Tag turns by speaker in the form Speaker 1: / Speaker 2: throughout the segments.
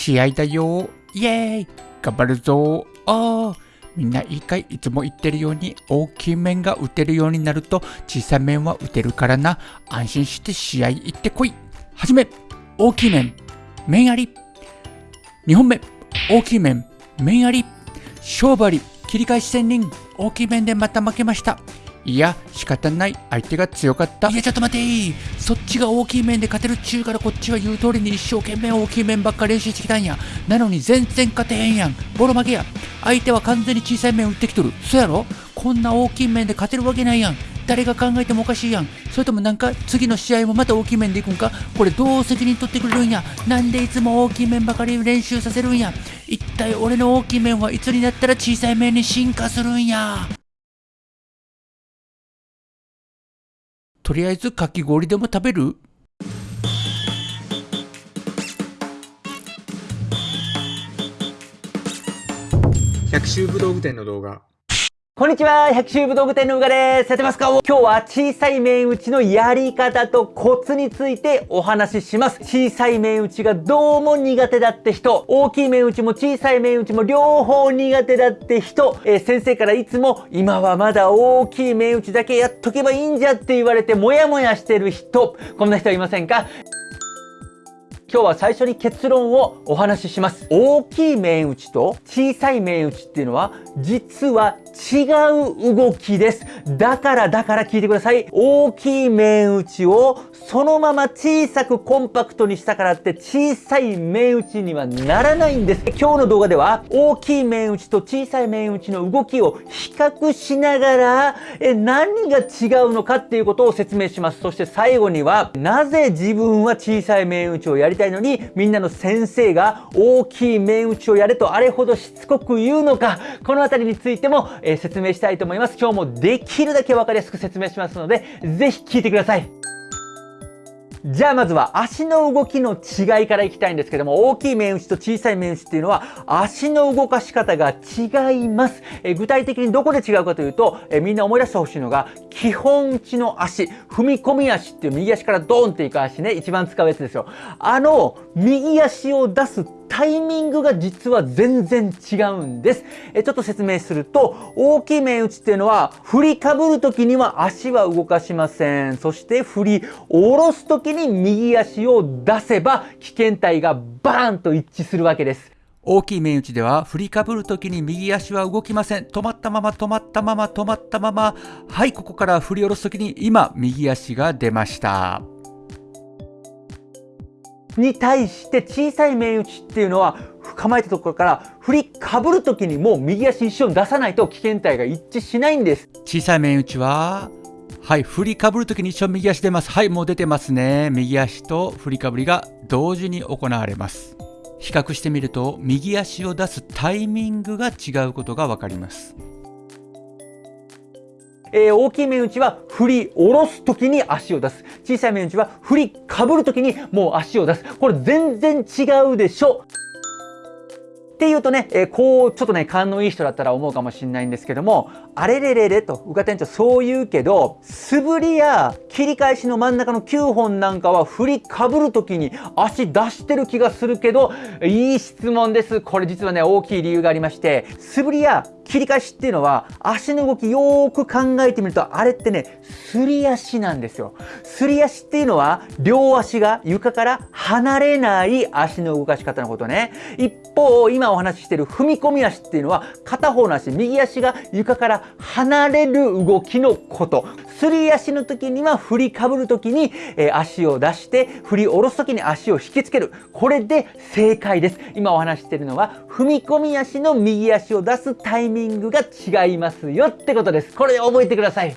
Speaker 1: 試合だよ。イエーイ。頑張るぞ。あー。みんないいかいいつも言ってるように大きい面が打てるようになると小さい面は打てるからな。安心して試合行ってこい。はじめ大きい面。面あり。2本目大きい面。面あり。勝負あり。切り返し仙人大きい面でまた負けました。いや仕方ない。相手が強かった。いやちょっと待て。そっちが大きい面で勝てるっちゅうからこっちは言う通りに一生懸命大きい面ばっか練習してきたんや。なのに全然勝てへんやん。ボロ負けや。相手は完全に小さい面打ってきとる。そやろ。こんな大きい面で勝てるわけないやん。誰が考えてもおかしいやん。それともなんか次の試合もまた大きい面でいくんか。これどう責任取ってくれるんや。なんでいつも大きい面ばかり練習させるんや。一体俺の大きい面はいつになったら小さい面に進化するんや。とりあえずかき氷でも食べる？
Speaker 2: 百秋武道具店の動画。
Speaker 3: こんにちは、百秋武道具店のうがです。やってますか？今日は小さい面打ちのやり方とコツについてお話しします。小さい面打ちがどうも苦手だって人、大きい面打ちも小さい面打ちも両方苦手だって人、えー、先生からいつも今はまだ大きい面打ちだけやっとけばいいんじゃって言われてモヤモヤしてる人、こんな人いませんか？今日は最初に結論をお話しします。大きい面打ちと小さい面打ちっていうのは実は違う動きです。だからだから聞いてください。大きい面打ちをそのまま小さくコンパクトにしたからって小さい面打ちにはならないんです。今日の動画では大きい面打ちと小さい面打ちの動きを比較しながらえ何が違うのかっていうことを説明します。そして最後にはなぜ自分は小さい面打ちをやりたいのにみんなの先生が大きい面打ちをやれとあれほどしつこく言うのかこのあたりについても、え説明したいと思います。今日もできるだけわかりやすく説明しますのでぜひ聞いてください。じゃあまずは足の動きの違いからいきたいんですけども、大きい面打ちと小さい面打ちっていうのは足の動かし方が違います。え具体的にどこで違うかというと、えみんな思い出してほしいのが、基本打ちの足、踏み込み足っていう右足からドーンっていく足ね、一番使うやつですよ。あの、右足を出すタイミングが実は全然違うんです。えちょっと説明すると、大きい面打ちっていうのは、振りかぶるときには足は動かしません。そして振り下ろすときに右足を出せば、危険体がバーンと一致するわけです。
Speaker 1: 大きい面打ちでは振りかぶるときに右足は動きません。止まったまま止まったまま止まったまま。はい、ここから振り下ろすときに今右足が出ました。
Speaker 3: に対して小さい面打ちっていうのは構えたところから振りかぶるときにもう右足一緒に出さないと危険体が一致しないんです。
Speaker 1: 小さい面打ちははい振りかぶるときに一緒右足出ます。はいもう出てます。ね右足と振りかぶりが同時に行われます。比較してみると右足を出す。タイミングが違うことが分かります。
Speaker 3: えー、大きい面打ちは振り下ろす時に足を出す。小さい面打ちは振りかぶる時にもう足を出す。これ全然違うでしょ。っていうとね、え、こう、ちょっとね、勘のいい人だったら思うかもしれないんですけども、あれれれれと、うか店長そう言うけど、素振りや切り返しの真ん中の9本なんかは振りかぶるときに足出してる気がするけど、いい質問です。これ実はね、大きい理由がありまして、素振りや切り返しっていうのは足の動きよーく考えてみるとあれってねすり足なんですよすり足っていうのは両足が床から離れない足の動かし方のことね一方今お話ししてる踏み込み足っていうのは片方の足右足が床から離れる動きのことすり足の時には振りかぶる時に、えー、足を出して振り下ろす時に足を引きつけるこれで正解です今お話ししてるのは踏み込み足の右足を出すタイミングミングが違いますよってことです。これ覚えてください。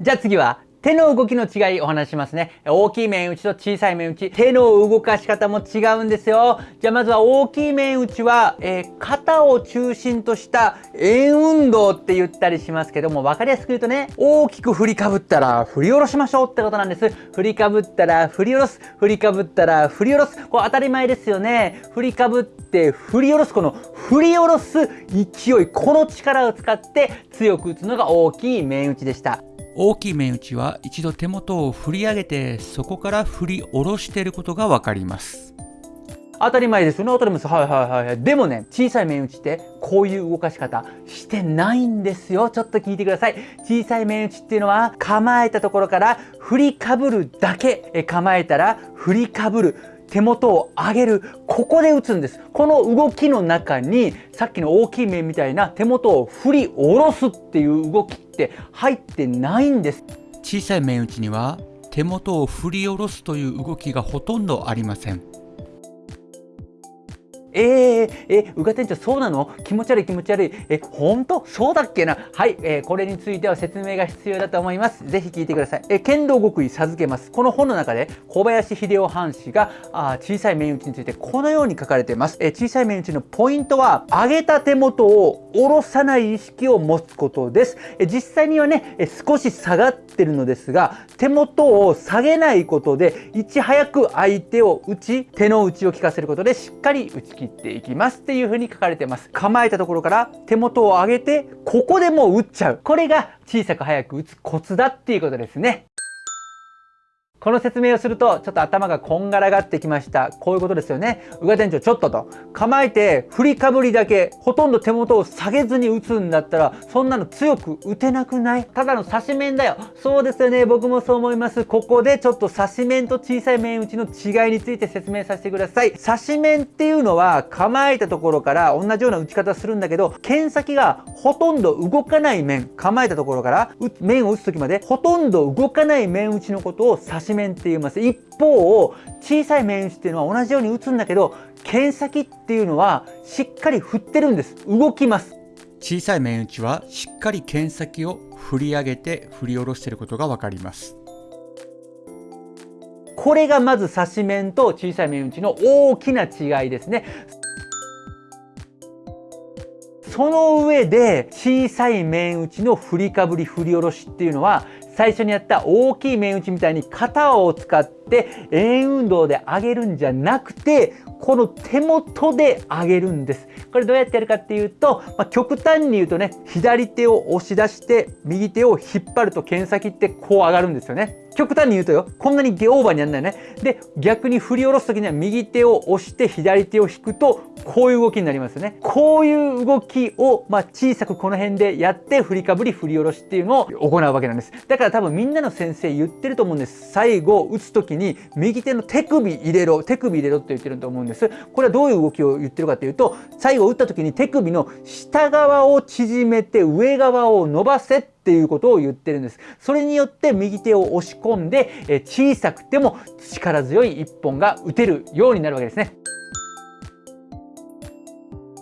Speaker 3: じゃあ次は手の動きの違いお話しますね。大きい面打ちと小さい面打ち。手の動かし方も違うんですよ。じゃあまずは大きい面打ちは、えー、肩を中心とした円運動って言ったりしますけども、分かりやすく言うとね、大きく振りかぶったら振り下ろしましょうってことなんです。振りかぶったら振り下ろす。振りかぶったら振り下ろす。これ当たり前ですよね。振りかぶって振り下ろす。この振り下ろす勢い、この力を使って強く打つのが大きい面打ちでした。
Speaker 1: 大きい面打ちは一度手元を振り上げてそこから振り下ろしていることがわかります。
Speaker 3: 当たり前です。よね当たり前ですはいはいはいはい。でもね小さい面打ちってこういう動かし方してないんですよ。ちょっと聞いてください。小さい面打ちっていうのは構えたところから振りかぶるだけ。え構えたら振りかぶる。手元を上げるここで打つんです。この動きの中にさっきの大きい面みたいな手元を振り下ろすっていう動きって入ってないんです。
Speaker 1: 小さい面打ちには手元を振り下ろすという動きがほとんどありません。
Speaker 3: えー、え、うが店長そうなの？気持ち悪い気持ち悪い。え、本当？そうだっけな？はい、えー、これについては説明が必要だと思います。ぜひ聞いてください。え、剣道極意授けます。この本の中で小林秀夫藩士があ小さい面打ちについてこのように書かれています。え、小さい面打ちのポイントは上げた手元を下ろさない意識を持つことです。え、実際にはね、え、少し下がってるのですが、手元を下げないことでいち早く相手を打ち、手の内を効かせることでしっかり打ち切切っていきますっていう風に書かれてます。構えたところから手元を上げてここでもう打っちゃう。これが小さく早く打つコツだっていうことですね。この説明をするとちょっと頭がこんがらがってきました。こういうことですよね。宇賀店長ちょっとと構えて振りかぶりだけほとんど手元を下げずに打つんだったらそんなの強く打てなくない？ただの刺し面だよ。そうですよね。僕もそう思います。ここでちょっと刺し面と小さい面打ちの違いについて説明させてください。刺し面っていうのは構えたところから同じような打ち方するんだけど剣先がほとんど動かない面。構えたところから面を打つ時までほとんど動かない面打ちのことを刺し面って言います一方小さい面打ちっていうのは同じように打つんだけど剣先っていうのはしっかり振ってるんです。動きます。
Speaker 1: 小さい面打ちはしっかり剣先を振り上げて振り下ろしていることが分かります。
Speaker 3: これがまず刺し面と小さい面打ちの大きな違いですね。その上で小さい面打ちの振りかぶり振り下ろしっていうのは最初にやった大きい面打ちみたいに肩を使って円運動で上げるんじゃなくてこの手元で上げるんです。これどうやってやるかっていうと、まあ、極端に言うとね左手を押し出して右手を引っ張ると剣先ってこう上がるんですよね。極端に言うとよこんなにゲオーバーにやんないね。で逆に振り下ろす時には右手を押して左手を引くとこういう動きになりますよね。こういう動きを、まあ、小さくこの辺でやって振りかぶり振り下ろしっていうのを行うわけなんです。だから多分みんなの先生言ってると思うんです。最後打つ時に右手の手首入れろ手首入れろって言ってると思うんです。これはどういう動きを言ってるかというと最後打った時に手首の下側を縮めて上側を伸ばせっていうことを言ってるんです。それによって右手を押し込んで、え小さくても力強い一本が打てるようになるわけですね。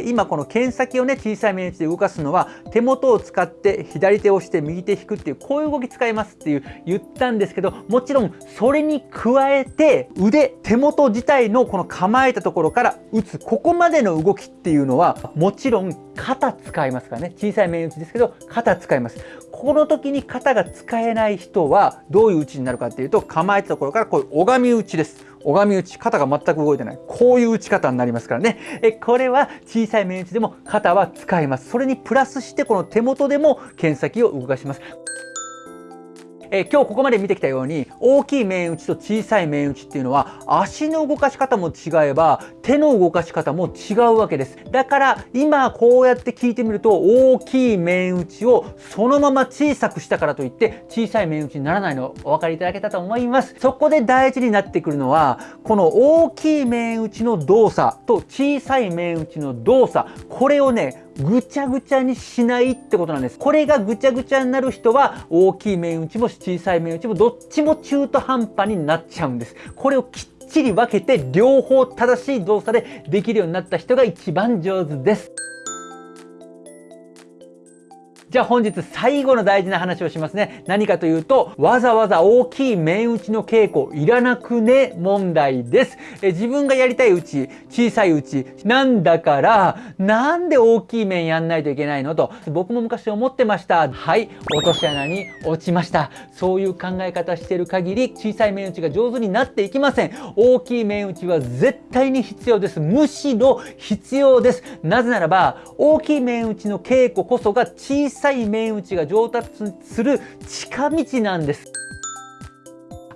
Speaker 3: 今この剣先をね小さい面打ちで動かすのは手元を使って左手を押して右手引くっていうこういう動き使いますっていう言ったんですけどもちろんそれに加えて腕手元自体のこの構えたところから打つここまでの動きっていうのはもちろん肩使いますからね。小さい面打ちですけど肩使います。この時に肩が使えない人はどういう打ちになるかっていうと構えたところからこういう拝み打ちです。拝み打ち肩が全く動いてない。こういう打ち方になりますからね。えこれは小さい面打ちでも肩は使います。それにプラスしてこの手元でも剣先を動かします。え、今日ここまで見てきたように大きい面打ちと小さい面打ちっていうのは足の動かし方も違えば手の動かし方も違うわけですだから今こうやって聞いてみると大きい面打ちをそのまま小さくしたからといって小さい面打ちにならないのお分かりいただけたと思いますそこで大事になってくるのはこの大きい面打ちの動作と小さい面打ちの動作これをねぐちゃぐちゃにしないってことなんです。これがぐちゃぐちゃになる人は大きい面打ちも小さい面打ちもどっちも中途半端になっちゃうんです。これをきっちり分けて両方正しい動作でできるようになった人が一番上手です。じゃあ本日最後の大事な話をしますね。何かというと、わざわざ大きい面打ちの稽古いらなくね問題です。え自分がやりたい打ち、小さい打ち、なんだから、なんで大きい面やんないといけないのと、僕も昔思ってました。はい、落とし穴に落ちました。そういう考え方してる限り、小さい面打ちが上手になっていきません。大きい面打ちは絶対に必要です。むしろ必要です。なぜならば、大きい面打ちの稽古こそが小さいさい面打ちが上達する近道なんです。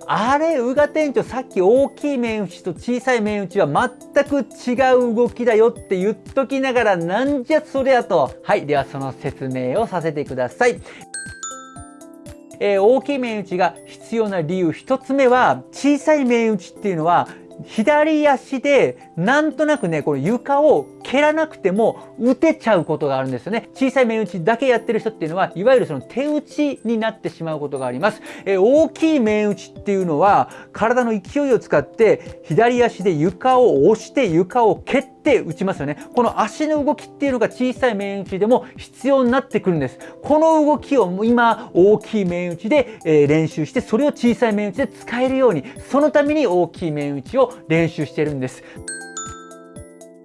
Speaker 3: あれ、宇賀店長、さっき大きい面打ちと小さい面打ちは全く違う動きだよって言っときながら、なんじゃそりゃと。はい、ではその説明をさせてください。えー、大きい面打ちが必要な理由1つ目は小さい面打ちっていうのは左足でなんとなくね、この床を蹴らなくても打てちゃうことがあるんですよね。小さい面打ちだけやってる人っていうのは、いわゆるその手打ちになってしまうことがあります。えー、大きい面打ちっていうのは、体の勢いを使って左足で床を押して床を蹴って打ちますよね。この足の動きっていうのが小さい面打ちでも必要になってくるんです。この動きを今、大きい面打ちで、え、練習して、それを小さい面打ちで使えるように、そのために大きい面打ちを練習してるんです。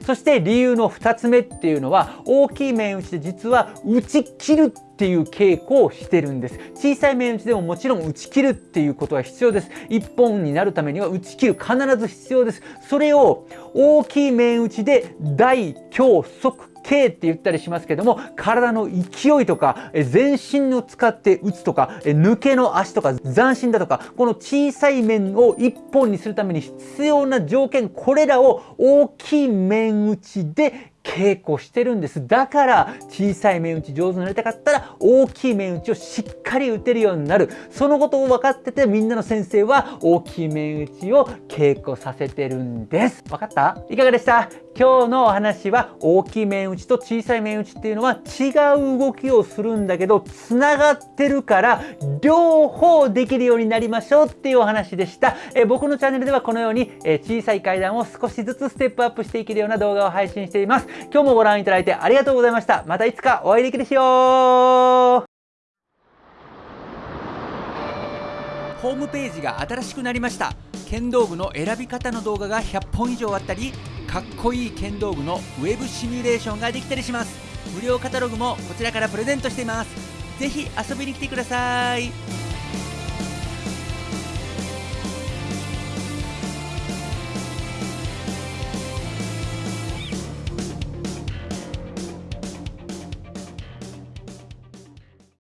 Speaker 3: そして理由の2つ目っていうのは大きい面打ちで実は打ち切るっていう傾向をしてるんです。小さい面打ちでももちろん打ち切るっていうことは必要です。1本になるためには打ち切る必ず必要です。それを大きい面打ちで大強速 K って言ったりしますけども体の勢いとか全身を使って打つとか抜けの足とか斬新だとかこの小さい面を一本にするために必要な条件これらを大きい面打ちで稽古してるんです。だから小さい面打ち上手になりたかったら大きい面打ちをしっかり打てるようになる。そのことを分かっててみんなの先生は大きい面打ちを稽古させてるんです。分かった？いかがでした？今日のお話は大きい面打ちと小さい面打ちっていうのは違う動きをするんだけどつながってるから両方できるようになりましょうっていうお話でした。え僕のチャンネルではこのように、え小さい階段を少しずつステップアップしていけるような動画を配信しています。今日もご覧いただいてありがとうございました。またいつかお会いできるしよ。ホームページが新しくなりました。剣道具の選び方の動画が100本以上あったりかっこいい剣道具のウェブシミュレーションができたりします。無料カタログもこちらからプレゼントしています。ぜひ遊びに来てください。